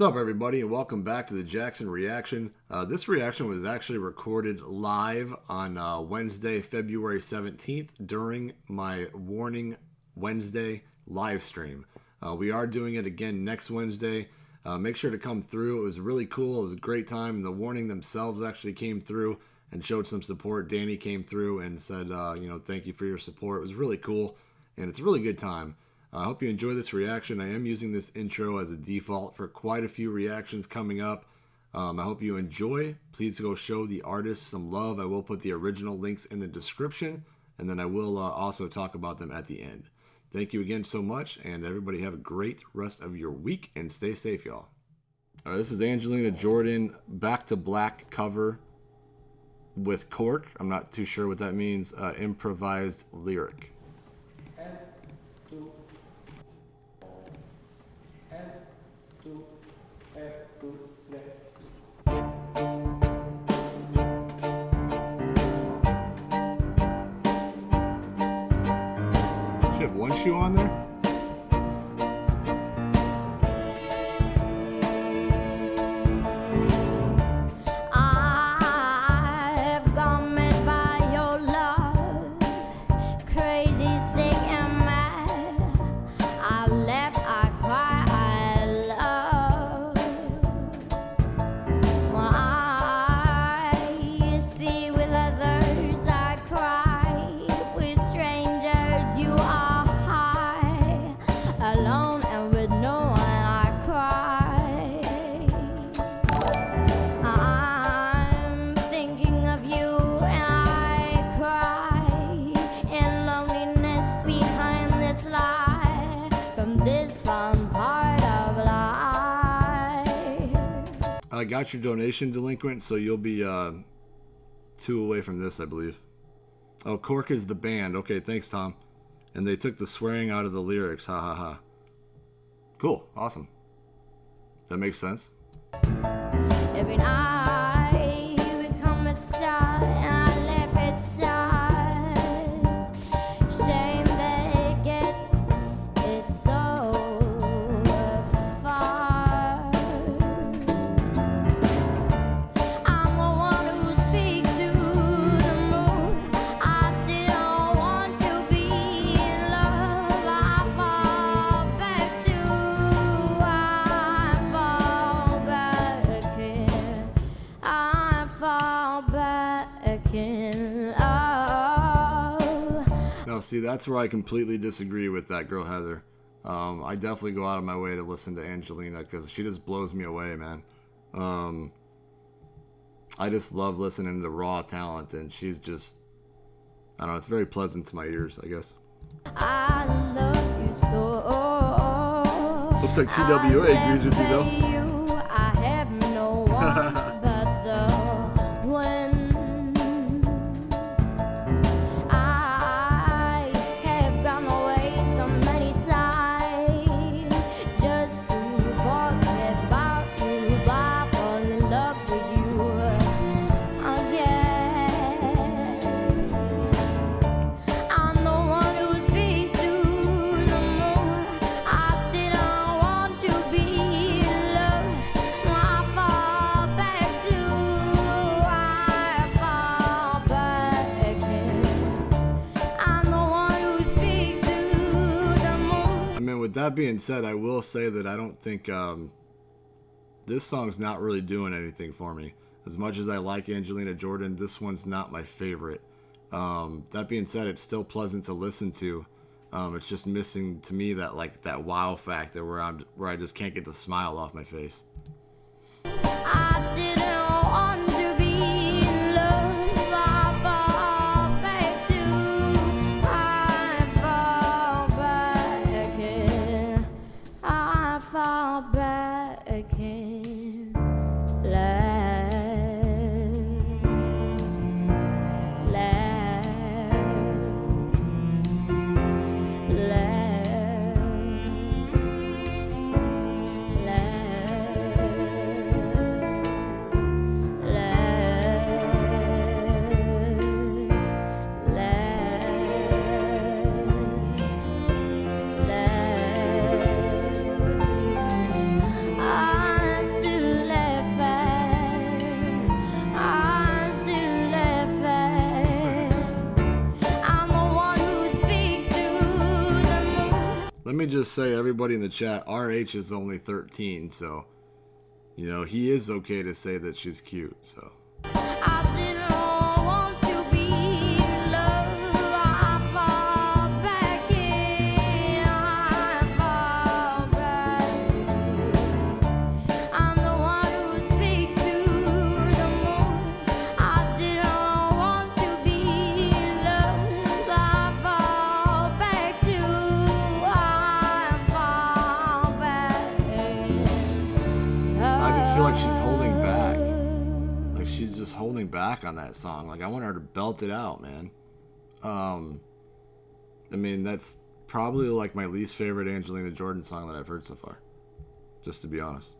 What's up, everybody, and welcome back to the Jackson Reaction. Uh, this reaction was actually recorded live on uh, Wednesday, February 17th, during my Warning Wednesday live stream. Uh, we are doing it again next Wednesday. Uh, make sure to come through. It was really cool. It was a great time. The Warning themselves actually came through and showed some support. Danny came through and said, uh, you know, thank you for your support. It was really cool, and it's a really good time. I hope you enjoy this reaction. I am using this intro as a default for quite a few reactions coming up. Um, I hope you enjoy. Please go show the artist some love. I will put the original links in the description, and then I will uh, also talk about them at the end. Thank you again so much, and everybody have a great rest of your week, and stay safe, y'all. All right, this is Angelina Jordan, Back to Black cover with KORK. I'm not too sure what that means. Uh, improvised lyric. You have one shoe on there? Got your donation, delinquent, so you'll be uh, two away from this, I believe. Oh, KORK is the band. Okay, thanks, Tom. And they took the swearing out of the lyrics. Ha ha ha. Cool. Awesome. That makes sense. See, that's where I completely disagree with that girl, Heather. Um, I definitely go out of my way to listen to Angelina because she just blows me away, man. Um, I just love listening to raw talent, and she's just, I don't know, it's very pleasant to my ears, I guess. I so. Looks like TWA agrees with you, though. With that being said, I will say that I don't think um, this song's not really doing anything for me. As much as I like Angelina Jordan, this one's not my favorite. Um, that being said, it's still pleasant to listen to. Um, it's just missing to me that like that wow factor where I'm where I just can't get the smile off my face. again. Me just say, everybody in the chat, RH is only 13, so you know he is okay to say that she's cute. So. Feel like she's holding back. Like she's just holding back on that song. Like I want her to belt it out, man. Um, I mean that's probably like my least favorite Angelina Jordan song that I've heard so far. Just to be honest.